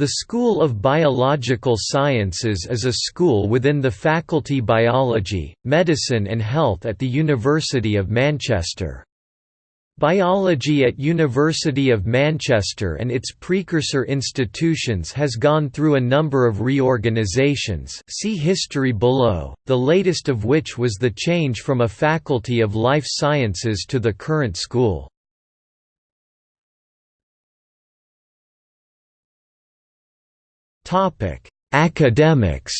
The School of Biological Sciences is a school within the Faculty Biology, Medicine and Health at the University of Manchester. Biology at University of Manchester and its precursor institutions has gone through a number of reorganisations see history below, the latest of which was the change from a Faculty of Life Sciences to the current school. Academics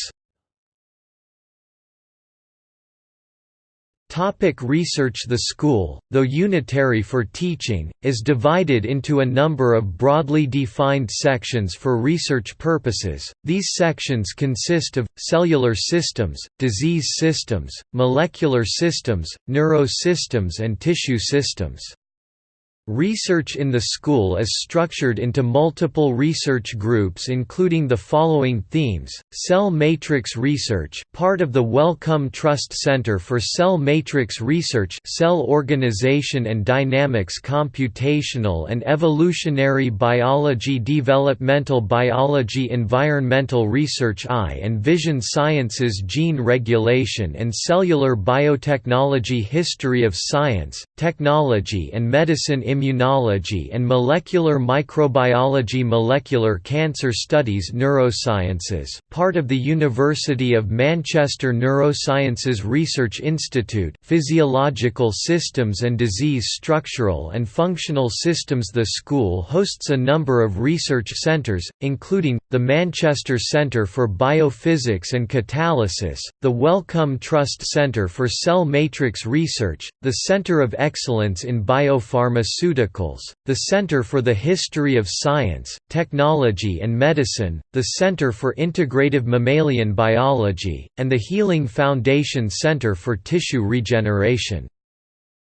Topic research The school, though unitary for teaching, is divided into a number of broadly defined sections for research purposes. These sections consist of cellular systems, disease systems, molecular systems, neurosystems and tissue systems. Research in the school is structured into multiple research groups including the following themes, cell matrix research part of the Wellcome Trust Center for Cell Matrix Research cell organization and dynamics computational and evolutionary biology developmental biology environmental research eye and vision sciences gene regulation and cellular biotechnology history of science, technology and medicine immunology and molecular microbiology molecular cancer studies neurosciences part of the University of Manchester Neurosciences Research Institute physiological systems and disease structural and functional systems. The school hosts a number of research centres, including, the Manchester Centre for Biophysics and Catalysis, the Wellcome Trust Centre for Cell Matrix Research, the Centre of Excellence in Biopharmaceuticals Pharmaceuticals, the Center for the History of Science, Technology and Medicine, the Center for Integrative Mammalian Biology, and the Healing Foundation Center for Tissue Regeneration.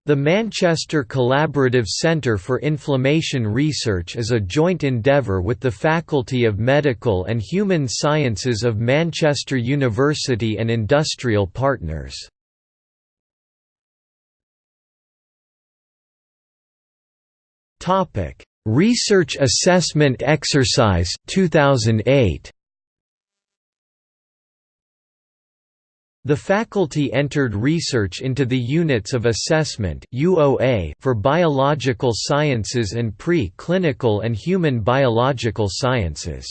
The Manchester Collaborative Centre for Inflammation Research is a joint endeavour with the Faculty of Medical and Human Sciences of Manchester University and industrial partners. Topic: Research Assessment Exercise 2008. The faculty entered research into the units of assessment for biological sciences and pre-clinical and human biological sciences.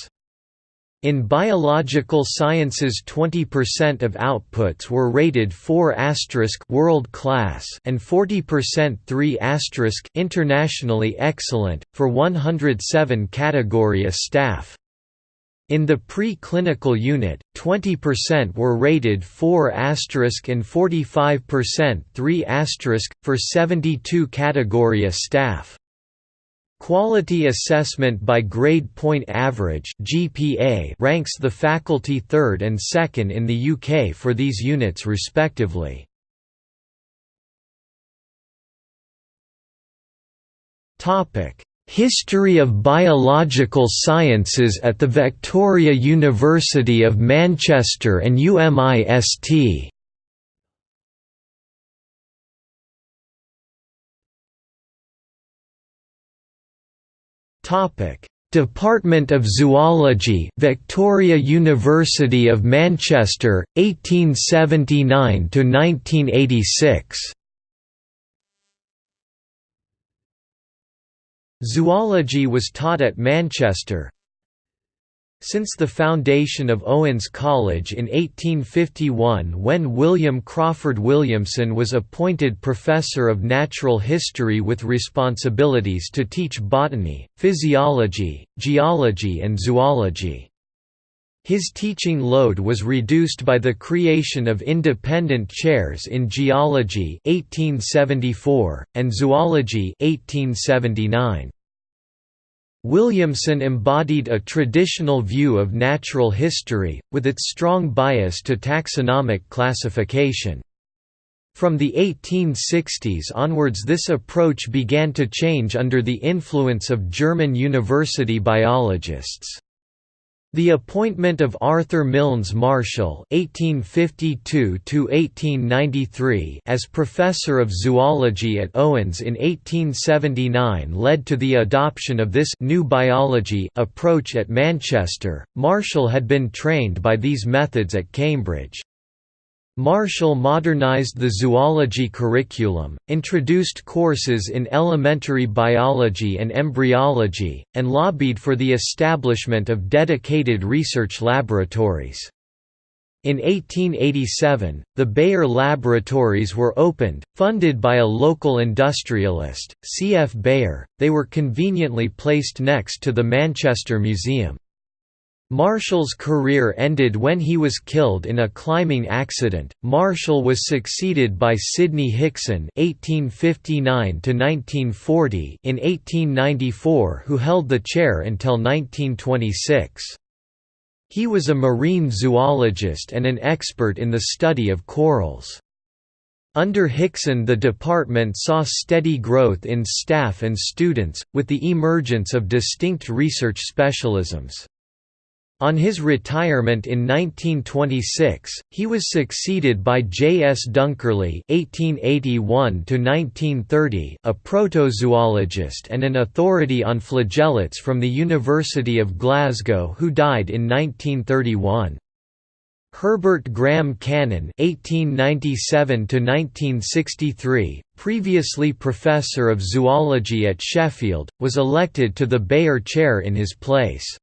In biological sciences 20% of outputs were rated 4 world class and 40% 3 internationally excellent, for 107 category A staff. In the pre-clinical unit, 20% were rated 4 and 45% 3 for 72 category A staff. Quality Assessment by Grade Point Average (GPA) ranks the faculty third and second in the UK for these units respectively. Topic: History of Biological Sciences at the Victoria University of Manchester and UMIST. Topic: Department of Zoology, Victoria University of Manchester, 1879 to 1986. Zoology was taught at Manchester, since the foundation of Owens College in 1851 when William Crawford Williamson was appointed Professor of Natural History with responsibilities to teach botany, physiology, geology and zoology. His teaching load was reduced by the creation of independent chairs in geology 1874, and zoology 1879. Williamson embodied a traditional view of natural history, with its strong bias to taxonomic classification. From the 1860s onwards this approach began to change under the influence of German university biologists. The appointment of Arthur Milnes Marshall (1852–1893) as professor of zoology at Owens in 1879 led to the adoption of this new biology approach at Manchester. Marshall had been trained by these methods at Cambridge. Marshall modernized the zoology curriculum, introduced courses in elementary biology and embryology, and lobbied for the establishment of dedicated research laboratories. In 1887, the Beyer Laboratories were opened, funded by a local industrialist, C. F. Beyer. They were conveniently placed next to the Manchester Museum. Marshall's career ended when he was killed in a climbing accident. Marshall was succeeded by Sidney Hickson (1859–1940) in 1894, who held the chair until 1926. He was a marine zoologist and an expert in the study of corals. Under Hickson the department saw steady growth in staff and students, with the emergence of distinct research specialisms. On his retirement in 1926, he was succeeded by J. S. Dunkerley (1881–1930), a protozoologist and an authority on flagellates from the University of Glasgow, who died in 1931. Herbert Graham Cannon (1897–1963), previously professor of zoology at Sheffield, was elected to the Beyer Chair in his place.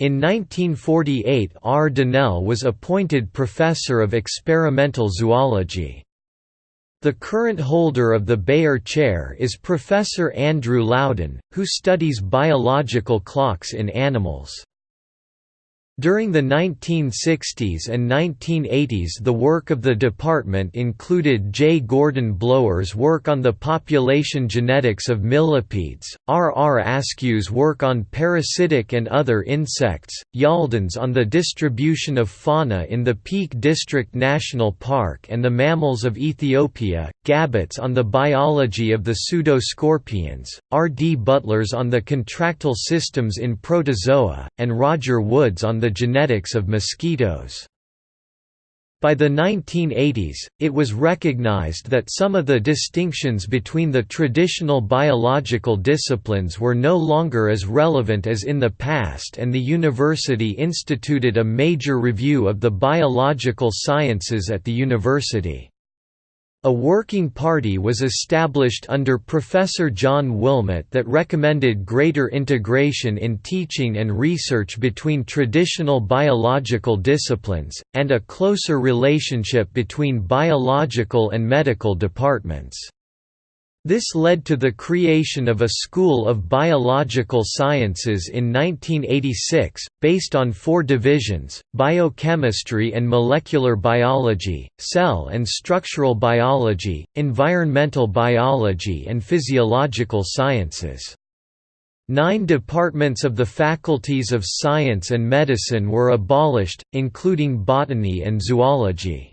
In 1948 R. Dennell was appointed Professor of Experimental Zoology. The current holder of the Beyer Chair is Professor Andrew Loudon, who studies biological clocks in animals. During the 1960s and 1980s the work of the department included J. Gordon Blower's work on the population genetics of millipedes, R. R. Askew's work on parasitic and other insects, Yalden's on the distribution of fauna in the Peak District National Park and the mammals of Ethiopia, Gabbutt's on the biology of the pseudoscorpions, R. D. Butler's on the contractile systems in protozoa, and Roger Wood's on the genetics of mosquitoes. By the 1980s, it was recognized that some of the distinctions between the traditional biological disciplines were no longer as relevant as in the past and the university instituted a major review of the biological sciences at the university. A working party was established under Professor John Wilmot that recommended greater integration in teaching and research between traditional biological disciplines, and a closer relationship between biological and medical departments. This led to the creation of a School of Biological Sciences in 1986, based on four divisions, biochemistry and molecular biology, cell and structural biology, environmental biology and physiological sciences. Nine departments of the faculties of science and medicine were abolished, including botany and zoology.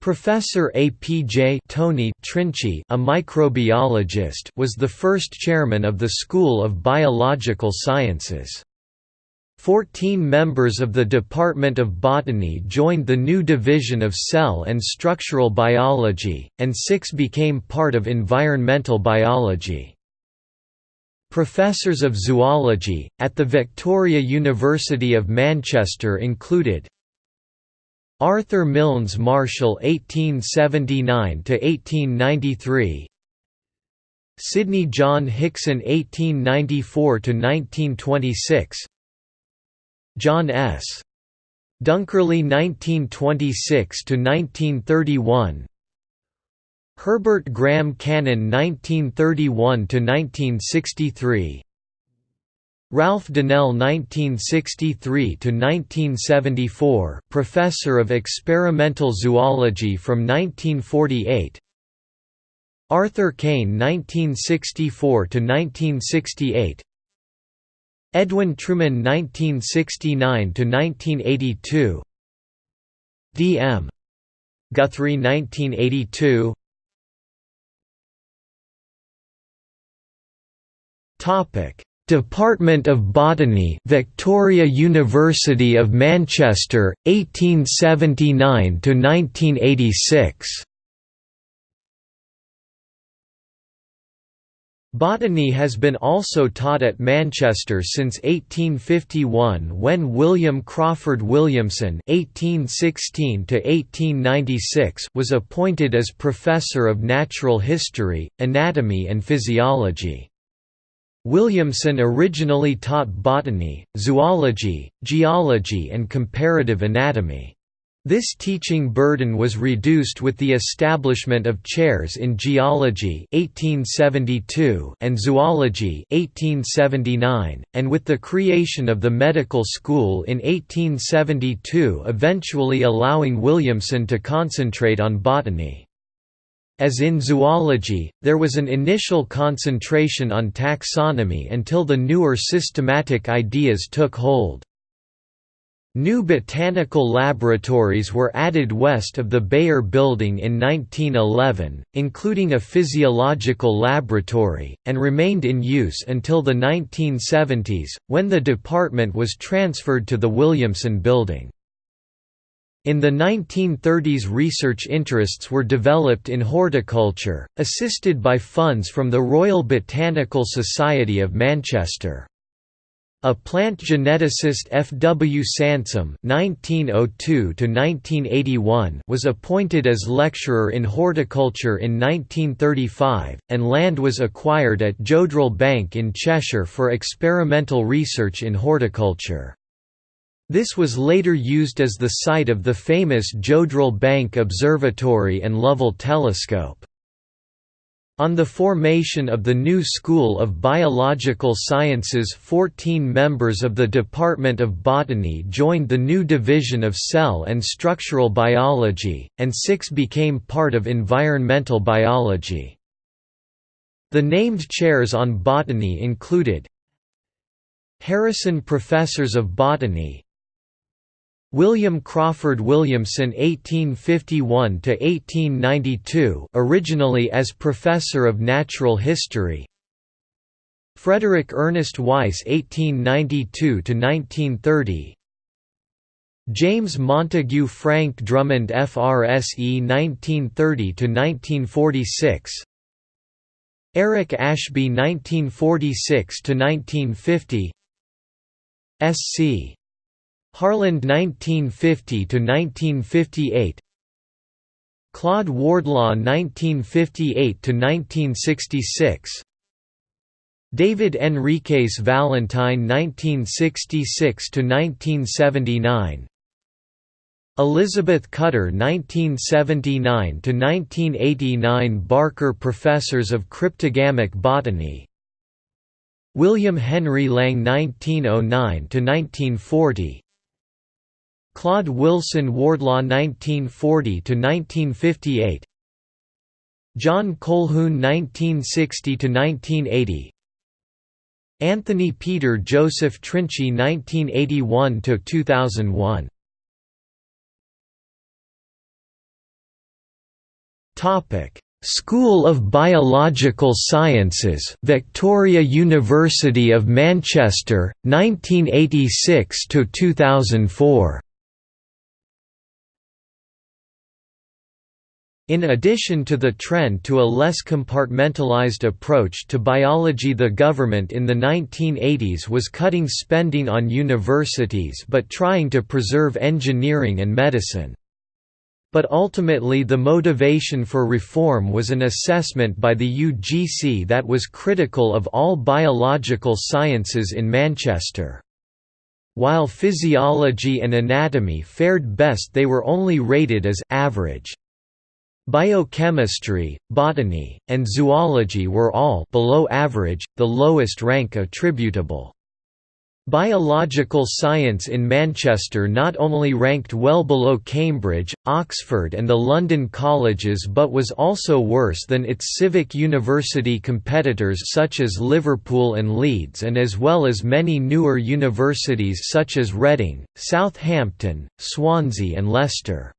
Professor A. P. J. Tony Trinci, a microbiologist, was the first chairman of the School of Biological Sciences. Fourteen members of the Department of Botany joined the new division of Cell and Structural Biology, and six became part of Environmental Biology. Professors of zoology, at the Victoria University of Manchester included Arthur Milnes Marshall 1879–1893 Sidney John Hickson 1894–1926 John S. Dunkerley 1926–1931 Herbert Graham Cannon 1931–1963 Ralph Dennell 1963–1974 Professor of Experimental Zoology from 1948 Arthur Cain 1964–1968 Edwin Trueman 1969–1982 D. M. Guthrie 1982 Topic Department of Botany Victoria University of Manchester 1879 to 1986 Botany has been also taught at Manchester since 1851 when William Crawford Williamson (1816–1896) was appointed as Professor of Natural History, Anatomy and Physiology. Williamson originally taught botany, zoology, geology and comparative anatomy. This teaching burden was reduced with the establishment of chairs in geology 1872 and zoology 1879, and with the creation of the medical school in 1872 eventually allowing Williamson to concentrate on botany. As in zoology, there was an initial concentration on taxonomy until the newer systematic ideas took hold. New botanical laboratories were added west of the Beyer Building in 1911, including a physiological laboratory, and remained in use until the 1970s, when the department was transferred to the Williamson Building. In the 1930s research interests were developed in horticulture, assisted by funds from the Royal Botanical Society of Manchester. A plant geneticist F. W. Sansome (1902–1981) was appointed as lecturer in horticulture in 1935, and land was acquired at Jodrell Bank in Cheshire for experimental research in horticulture. This was later used as the site of the famous Jodrell Bank Observatory and Lovell Telescope. On the formation of the new School of Biological Sciences 14 members of the Department of Botany joined the new Division of Cell and Structural Biology, and six became part of environmental biology. The named chairs on botany included Harrison Professors of Botany William Crawford Williamson (1851–1892), originally as Professor of Natural History. Frederick Ernest Weiss (1892–1930). James Montague Frank Drummond FRSE 1930–1946. Eric Ashby 1946–1950. SC Harland 1950 to 1958 Claude Wardlaw 1958 to 1966 David Henriques Valentine 1966 to 1979 Elizabeth Cutter 1979 to 1989 Barker Professors of Cryptogamic Botany William Henry Lang 1909 to 1940 Claude Wilson Wardlaw 1940–1958 John Colhoun 1960–1980 Anthony Peter Joseph Trinci 1981–2001 Topic School of Biological Sciences Victoria University of Manchester 1986 to 2004 In addition to the trend to a less compartmentalized approach to biology the government in the 1980s was cutting spending on universities but trying to preserve engineering and medicine. But ultimately the motivation for reform was an assessment by the UGC that was critical of all biological sciences in Manchester. While physiology and anatomy fared best they were only rated as «average». Biochemistry, botany, and zoology were all below average, the lowest rank attributable. Biological science in Manchester not only ranked well below Cambridge, Oxford and the London colleges but was also worse than its civic university competitors such as Liverpool and Leeds and as well as many newer universities such as Reading, Southampton, Swansea and Leicester.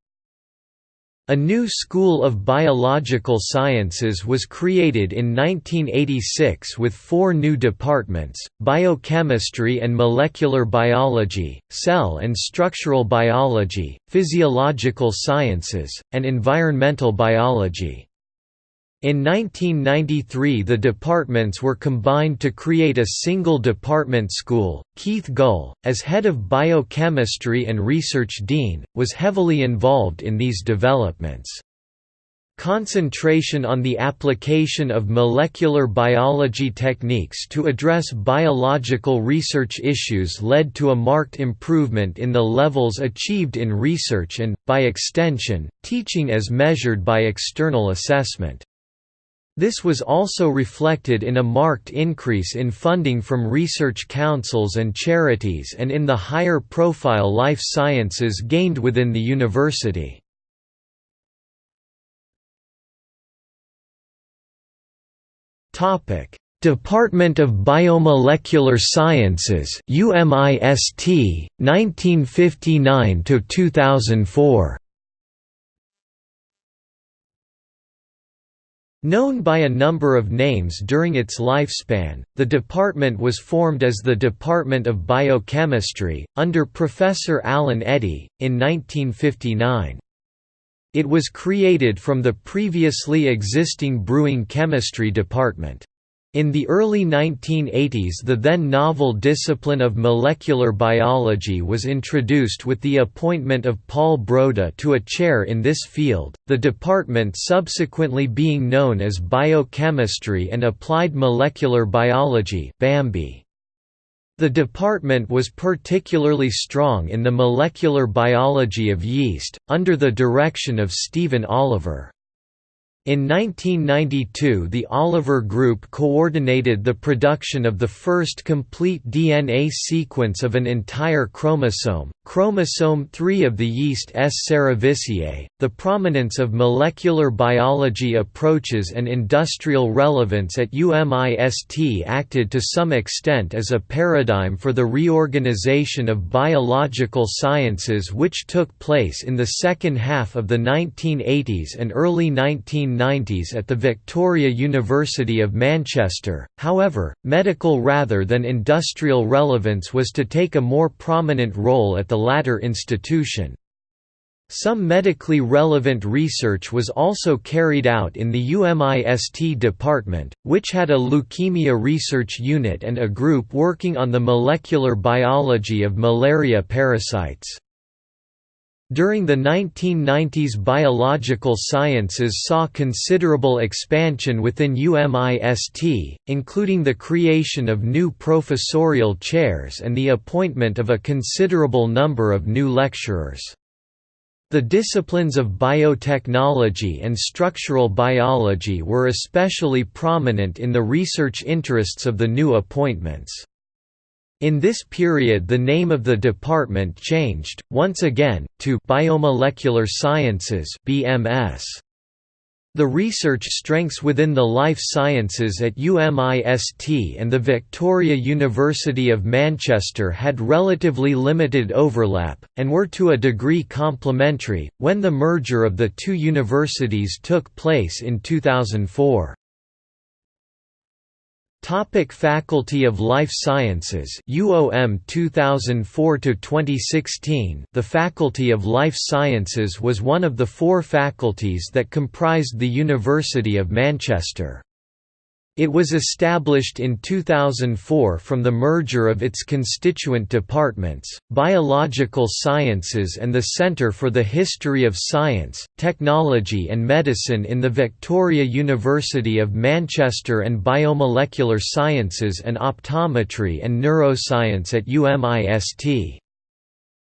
A new school of biological sciences was created in 1986 with four new departments, biochemistry and molecular biology, cell and structural biology, physiological sciences, and environmental biology. In 1993 the departments were combined to create a single department school. Keith Gull, as head of biochemistry and research dean, was heavily involved in these developments. Concentration on the application of molecular biology techniques to address biological research issues led to a marked improvement in the levels achieved in research and, by extension, teaching as measured by external assessment. This was also reflected in a marked increase in funding from research councils and charities and in the higher profile life sciences gained within the university. Department of Biomolecular Sciences UMIST 1959 to 2004 Known by a number of names during its lifespan, the department was formed as the Department of Biochemistry, under Professor Alan Eddy, in 1959. It was created from the previously existing Brewing Chemistry Department. In the early 1980s the then novel discipline of molecular biology was introduced with the appointment of Paul Broda to a chair in this field, the department subsequently being known as Biochemistry and Applied Molecular Biology The department was particularly strong in the molecular biology of yeast, under the direction of Stephen Oliver. In 1992 the Oliver Group coordinated the production of the first complete DNA sequence of an entire chromosome, chromosome 3 of the yeast S. cerevisiae. The prominence of molecular biology approaches and industrial relevance at UMIST acted to some extent as a paradigm for the reorganization of biological sciences which took place in the second half of the 1980s and early 19 1990s at the Victoria University of Manchester, however, medical rather than industrial relevance was to take a more prominent role at the latter institution. Some medically relevant research was also carried out in the UMIST department, which had a leukemia research unit and a group working on the molecular biology of malaria parasites. During the 1990s biological sciences saw considerable expansion within UMIST, including the creation of new professorial chairs and the appointment of a considerable number of new lecturers. The disciplines of biotechnology and structural biology were especially prominent in the research interests of the new appointments. In this period the name of the department changed, once again, to Biomolecular Sciences BMS. The research strengths within the life sciences at UMIST and the Victoria University of Manchester had relatively limited overlap, and were to a degree complementary, when the merger of the two universities took place in 2004. Topic Faculty of Life Sciences UOM 2004 to 2016 The Faculty of Life Sciences was one of the four faculties that comprised the University of Manchester it was established in 2004 from the merger of its constituent departments, Biological Sciences and the Centre for the History of Science, Technology and Medicine in the Victoria University of Manchester and Biomolecular Sciences and Optometry and Neuroscience at UMIST.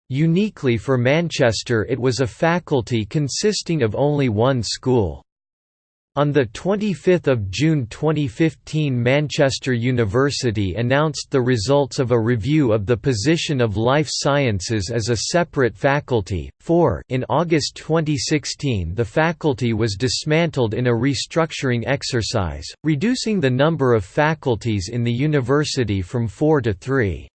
Uniquely for Manchester it was a faculty consisting of only one school. On 25 June 2015 Manchester University announced the results of a review of the position of life sciences as a separate faculty, for in August 2016 the faculty was dismantled in a restructuring exercise, reducing the number of faculties in the university from four to three.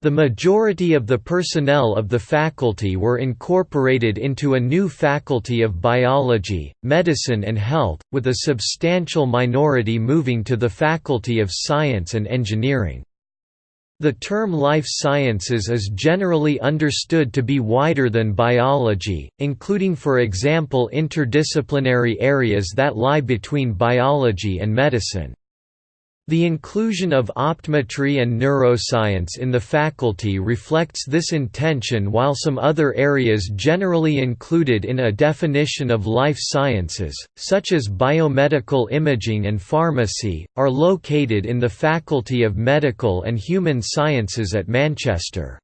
The majority of the personnel of the faculty were incorporated into a new Faculty of Biology, Medicine and Health, with a substantial minority moving to the Faculty of Science and Engineering. The term life sciences is generally understood to be wider than biology, including for example interdisciplinary areas that lie between biology and medicine. The inclusion of optometry and neuroscience in the faculty reflects this intention while some other areas generally included in a definition of life sciences, such as biomedical imaging and pharmacy, are located in the Faculty of Medical and Human Sciences at Manchester.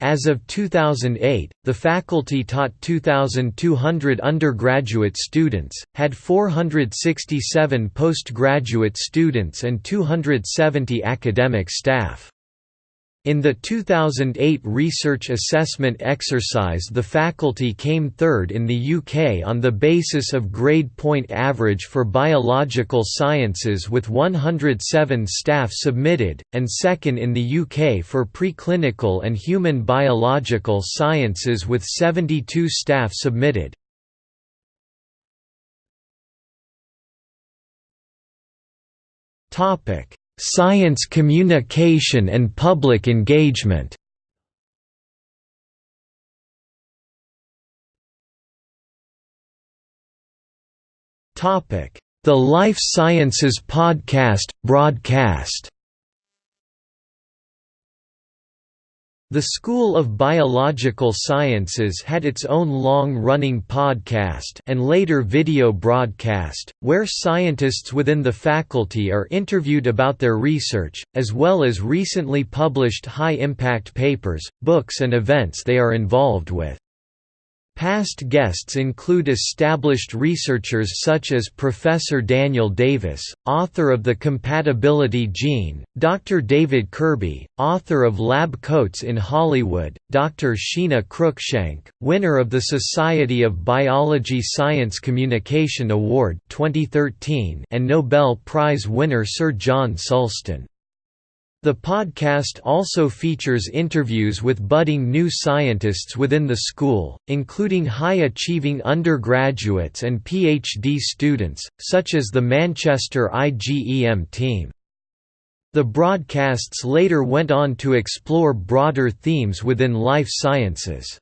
As of 2008, the faculty taught 2,200 undergraduate students, had 467 postgraduate students and 270 academic staff. In the 2008 research assessment exercise the faculty came third in the UK on the basis of grade point average for biological sciences with 107 staff submitted, and second in the UK for preclinical and human biological sciences with 72 staff submitted. Science communication and public engagement. The Life Sciences Podcast, broadcast The School of Biological Sciences had its own long-running podcast and later video broadcast, where scientists within the faculty are interviewed about their research, as well as recently published high-impact papers, books and events they are involved with. Past guests include established researchers such as Professor Daniel Davis, author of The Compatibility Gene, Dr. David Kirby, author of Lab Coats in Hollywood, Dr. Sheena Cruickshank, winner of the Society of Biology Science Communication Award 2013 and Nobel Prize winner Sir John Sulston. The podcast also features interviews with budding new scientists within the school, including high-achieving undergraduates and PhD students, such as the Manchester IGEM team. The broadcasts later went on to explore broader themes within life sciences.